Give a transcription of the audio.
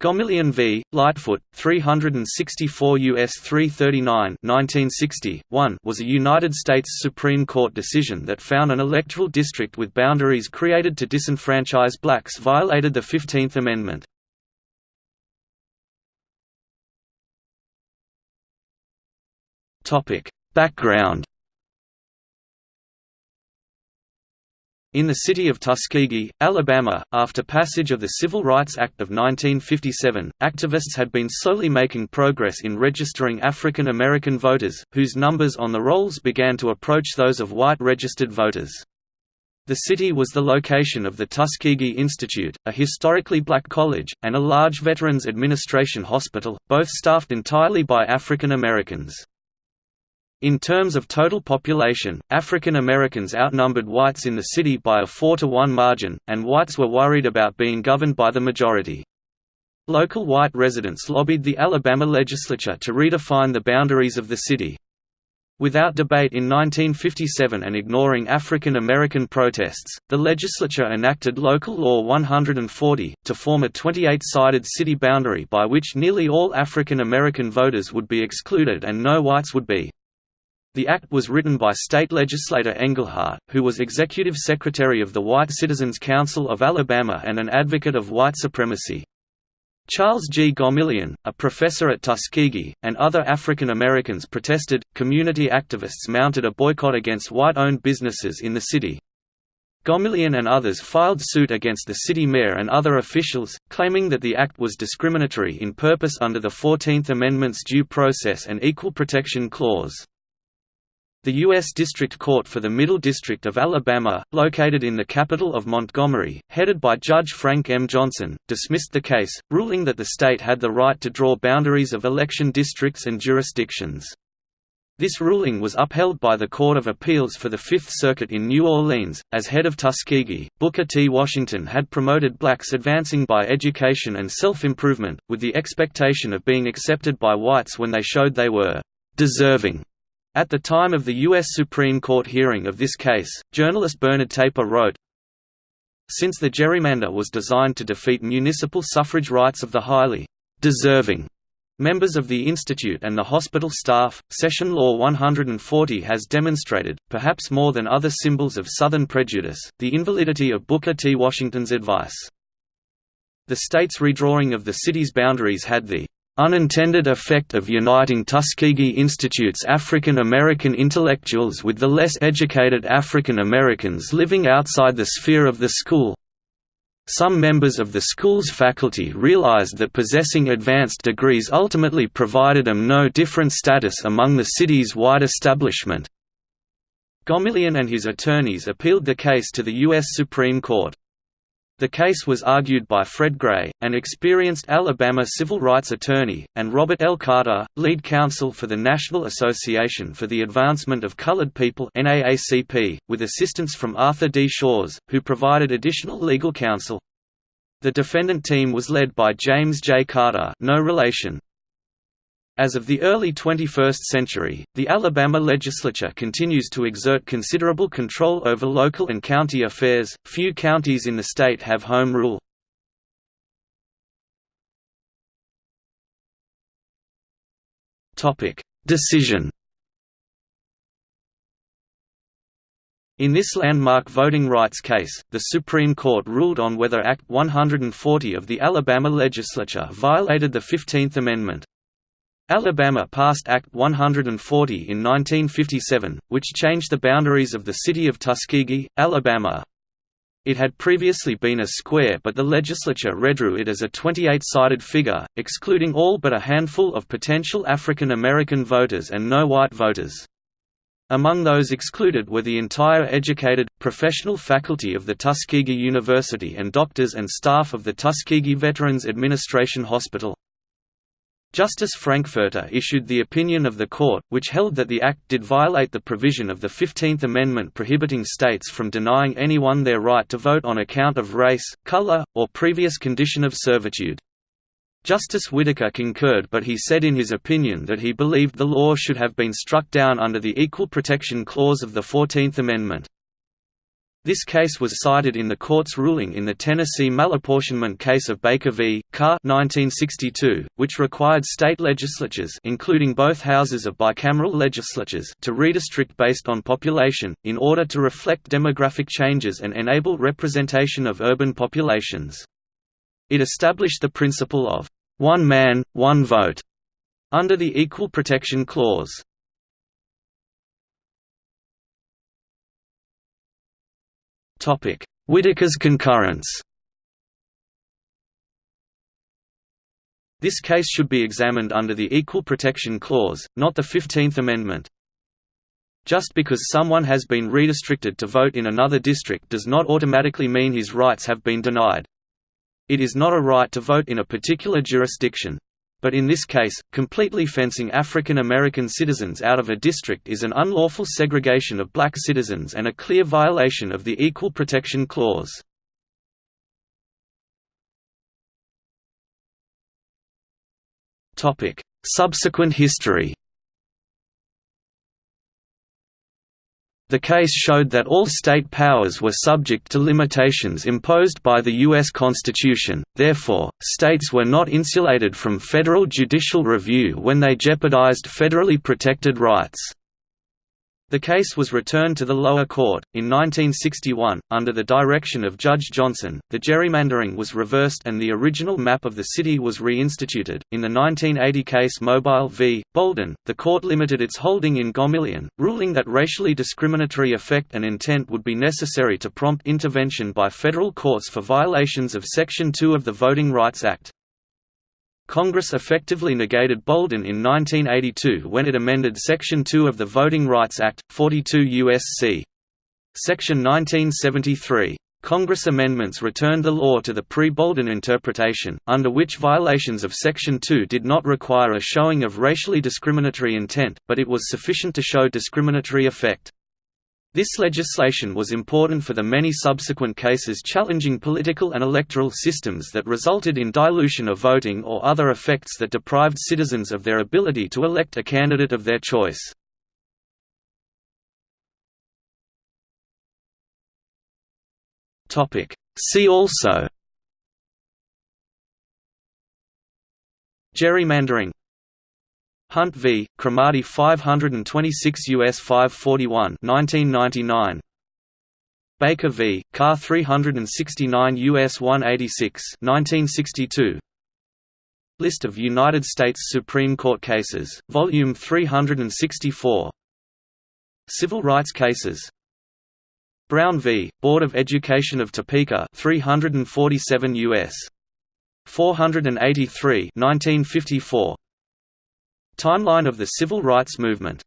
Gomillion v. Lightfoot, 364 U.S. 339 1960, 1 was a United States Supreme Court decision that found an electoral district with boundaries created to disenfranchise blacks violated the Fifteenth Amendment. Background In the city of Tuskegee, Alabama, after passage of the Civil Rights Act of 1957, activists had been slowly making progress in registering African American voters, whose numbers on the rolls began to approach those of white registered voters. The city was the location of the Tuskegee Institute, a historically black college, and a large Veterans Administration hospital, both staffed entirely by African Americans. In terms of total population, African Americans outnumbered whites in the city by a 4 to 1 margin, and whites were worried about being governed by the majority. Local white residents lobbied the Alabama legislature to redefine the boundaries of the city. Without debate in 1957 and ignoring African American protests, the legislature enacted Local Law 140, to form a 28-sided city boundary by which nearly all African American voters would be excluded and no whites would be. The act was written by state legislator Engelhardt, who was executive secretary of the White Citizens Council of Alabama and an advocate of white supremacy. Charles G. Gomillion, a professor at Tuskegee, and other African Americans protested. Community activists mounted a boycott against white owned businesses in the city. Gomillion and others filed suit against the city mayor and other officials, claiming that the act was discriminatory in purpose under the Fourteenth Amendment's Due Process and Equal Protection Clause. The U.S. District Court for the Middle District of Alabama, located in the capital of Montgomery, headed by Judge Frank M. Johnson, dismissed the case, ruling that the state had the right to draw boundaries of election districts and jurisdictions. This ruling was upheld by the Court of Appeals for the Fifth Circuit in New Orleans. As head of Tuskegee, Booker T. Washington had promoted blacks advancing by education and self improvement, with the expectation of being accepted by whites when they showed they were deserving at the time of the U.S. Supreme Court hearing of this case, journalist Bernard Taper wrote, Since the gerrymander was designed to defeat municipal suffrage rights of the highly deserving members of the Institute and the hospital staff, Session Law 140 has demonstrated, perhaps more than other symbols of Southern prejudice, the invalidity of Booker T. Washington's advice. The state's redrawing of the city's boundaries had the unintended effect of uniting Tuskegee Institute's African American intellectuals with the less educated African Americans living outside the sphere of the school. Some members of the school's faculty realized that possessing advanced degrees ultimately provided them no different status among the city's white establishment. Gomillion and his attorneys appealed the case to the U.S. Supreme Court. The case was argued by Fred Gray, an experienced Alabama civil rights attorney, and Robert L. Carter, lead counsel for the National Association for the Advancement of Colored People with assistance from Arthur D. Shores, who provided additional legal counsel. The defendant team was led by James J. Carter no relation, as of the early 21st century, the Alabama legislature continues to exert considerable control over local and county affairs. Few counties in the state have home rule. Topic: Decision. In this landmark voting rights case, the Supreme Court ruled on whether Act 140 of the Alabama legislature violated the 15th Amendment. Alabama passed Act 140 in 1957, which changed the boundaries of the city of Tuskegee, Alabama. It had previously been a square but the legislature redrew it as a 28-sided figure, excluding all but a handful of potential African American voters and no white voters. Among those excluded were the entire educated, professional faculty of the Tuskegee University and doctors and staff of the Tuskegee Veterans Administration Hospital. Justice Frankfurter issued the opinion of the court, which held that the act did violate the provision of the Fifteenth Amendment prohibiting states from denying anyone their right to vote on account of race, color, or previous condition of servitude. Justice Whitaker concurred but he said in his opinion that he believed the law should have been struck down under the Equal Protection Clause of the Fourteenth Amendment. This case was cited in the court's ruling in the Tennessee malapportionment case of Baker v. Carr 1962, which required state legislatures including both houses of bicameral legislatures to redistrict based on population, in order to reflect demographic changes and enable representation of urban populations. It established the principle of, "...one man, one vote", under the Equal Protection Clause. Whitaker's concurrence This case should be examined under the Equal Protection Clause, not the Fifteenth Amendment. Just because someone has been redistricted to vote in another district does not automatically mean his rights have been denied. It is not a right to vote in a particular jurisdiction. But in this case, completely fencing African American citizens out of a district is an unlawful segregation of black citizens and a clear violation of the Equal Protection Clause. Subsequent history The case showed that all state powers were subject to limitations imposed by the U.S. Constitution, therefore, states were not insulated from federal judicial review when they jeopardized federally protected rights. The case was returned to the lower court. In 1961, under the direction of Judge Johnson, the gerrymandering was reversed and the original map of the city was reinstituted. In the 1980 case Mobile v. Bolden, the court limited its holding in Gomillion, ruling that racially discriminatory effect and intent would be necessary to prompt intervention by federal courts for violations of Section 2 of the Voting Rights Act. Congress effectively negated Bolden in 1982 when it amended Section 2 of the Voting Rights Act, 42 U.S.C. Section 1973. Congress amendments returned the law to the pre-Bolden interpretation, under which violations of Section 2 did not require a showing of racially discriminatory intent, but it was sufficient to show discriminatory effect. This legislation was important for the many subsequent cases challenging political and electoral systems that resulted in dilution of voting or other effects that deprived citizens of their ability to elect a candidate of their choice. See also. Gerrymandering Hunt v. Cromartie 526 U.S. 541 1999. Baker v. Carr 369 U.S. 186 1962. List of United States Supreme Court cases, Volume 364 Civil rights cases Brown v. Board of Education of Topeka 347 U.S. 483 1954 Timeline of the Civil Rights Movement